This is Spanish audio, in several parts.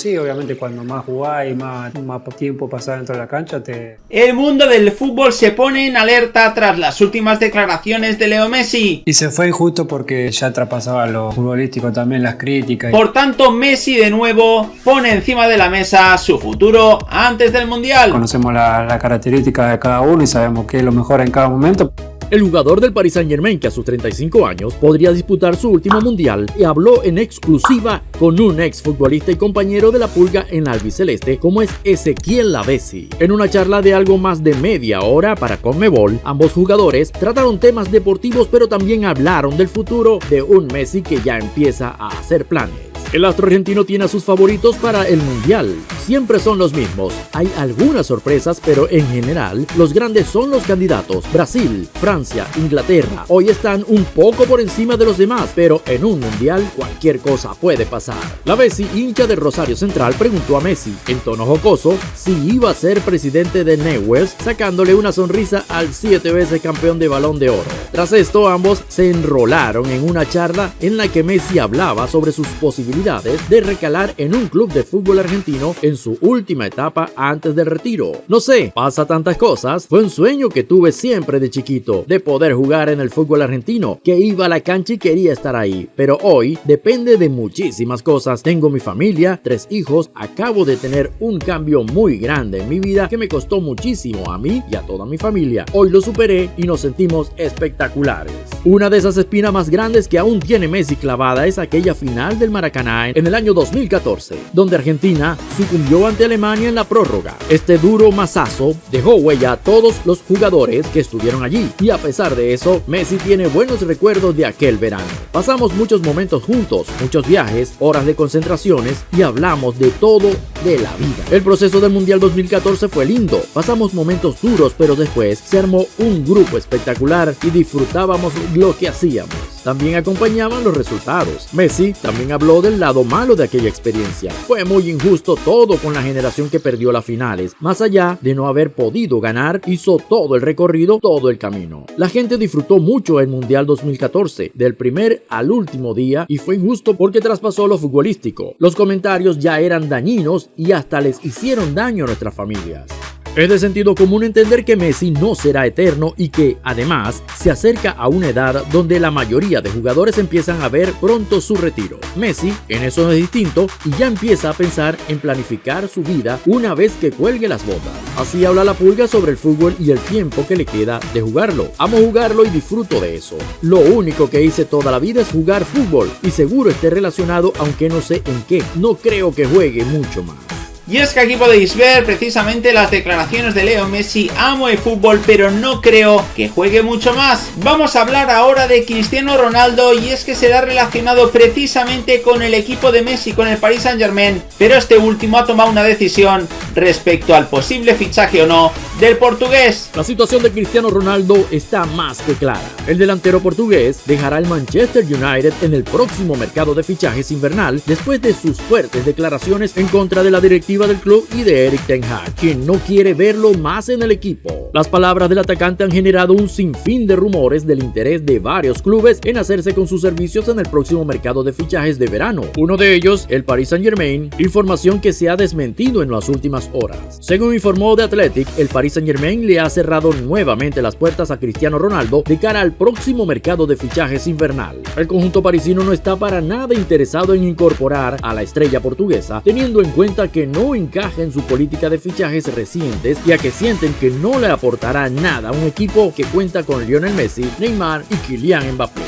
Sí, obviamente cuando más jugás y más, más tiempo pasás dentro de la cancha te... El mundo del fútbol se pone en alerta tras las últimas declaraciones de Leo Messi. Y se fue injusto porque ya traspasaba lo futbolístico también, las críticas. Por tanto, Messi de nuevo pone encima de la mesa su futuro antes del Mundial. Conocemos las la características de cada uno y sabemos qué es lo mejor en cada momento. El jugador del Paris Saint Germain, que a sus 35 años podría disputar su último mundial, y habló en exclusiva con un ex futbolista y compañero de la pulga en albiceleste como es Ezequiel Lavesi. En una charla de algo más de media hora para Conmebol, ambos jugadores trataron temas deportivos pero también hablaron del futuro de un Messi que ya empieza a hacer planes. El astro argentino tiene a sus favoritos para el Mundial. Siempre son los mismos. Hay algunas sorpresas, pero en general, los grandes son los candidatos. Brasil, Francia, Inglaterra. Hoy están un poco por encima de los demás, pero en un Mundial cualquier cosa puede pasar. La Bessi, hincha de Rosario Central, preguntó a Messi, en tono jocoso, si iba a ser presidente de Newells, sacándole una sonrisa al siete veces campeón de Balón de Oro. Tras esto, ambos se enrolaron en una charla en la que Messi hablaba sobre sus posibilidades de recalar en un club de fútbol argentino en su última etapa antes del retiro. No sé, pasa tantas cosas. Fue un sueño que tuve siempre de chiquito, de poder jugar en el fútbol argentino, que iba a la cancha y quería estar ahí. Pero hoy depende de muchísimas cosas. Tengo mi familia, tres hijos, acabo de tener un cambio muy grande en mi vida que me costó muchísimo a mí y a toda mi familia. Hoy lo superé y nos sentimos espectaculares. Una de esas espinas más grandes que aún tiene Messi clavada es aquella final del Maracaná en el año 2014, donde Argentina sucumbió ante Alemania en la prórroga. Este duro masazo dejó huella a todos los jugadores que estuvieron allí y a pesar de eso, Messi tiene buenos recuerdos de aquel verano. Pasamos muchos momentos juntos, muchos viajes, horas de concentraciones y hablamos de todo de la vida. El proceso del Mundial 2014 fue lindo, pasamos momentos duros, pero después se armó un grupo espectacular y disfrutábamos lo que hacíamos. También acompañaban los resultados. Messi también habló del lado malo de aquella experiencia. Fue muy injusto todo con la generación que perdió las finales. Más allá de no haber podido ganar, hizo todo el recorrido, todo el camino. La gente disfrutó mucho el Mundial 2014, del primer al último día, y fue injusto porque traspasó lo futbolístico. Los comentarios ya eran dañinos y hasta les hicieron daño a nuestras familias. Es de sentido común entender que Messi no será eterno y que, además, se acerca a una edad donde la mayoría de jugadores empiezan a ver pronto su retiro. Messi en eso es distinto y ya empieza a pensar en planificar su vida una vez que cuelgue las botas. Así habla la pulga sobre el fútbol y el tiempo que le queda de jugarlo. Amo jugarlo y disfruto de eso. Lo único que hice toda la vida es jugar fútbol y seguro esté relacionado aunque no sé en qué. No creo que juegue mucho más. Y es que aquí podéis ver precisamente las declaraciones de Leo Messi, amo el fútbol pero no creo que juegue mucho más. Vamos a hablar ahora de Cristiano Ronaldo y es que será relacionado precisamente con el equipo de Messi, con el Paris Saint Germain, pero este último ha tomado una decisión respecto al posible fichaje o no del portugués. La situación de Cristiano Ronaldo está más que clara. El delantero portugués dejará el Manchester United en el próximo mercado de fichajes invernal después de sus fuertes declaraciones en contra de la directiva del club y de Eric Ten Hag, quien no quiere verlo más en el equipo. Las palabras del atacante han generado un sinfín de rumores del interés de varios clubes en hacerse con sus servicios en el próximo mercado de fichajes de verano. Uno de ellos, el Paris Saint Germain, información que se ha desmentido en las últimas horas. Según informó The Athletic, el Paris Saint Germain le ha cerrado nuevamente las puertas a Cristiano Ronaldo de cara al próximo mercado de fichajes invernal. El conjunto parisino no está para nada interesado en incorporar a la estrella portuguesa, teniendo en cuenta que no encaja en su política de fichajes recientes, ya que sienten que no le aportará nada a un equipo que cuenta con Lionel Messi, Neymar y Kylian Mbappé.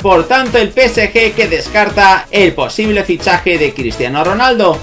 Por tanto, el PSG que descarta el posible fichaje de Cristiano Ronaldo.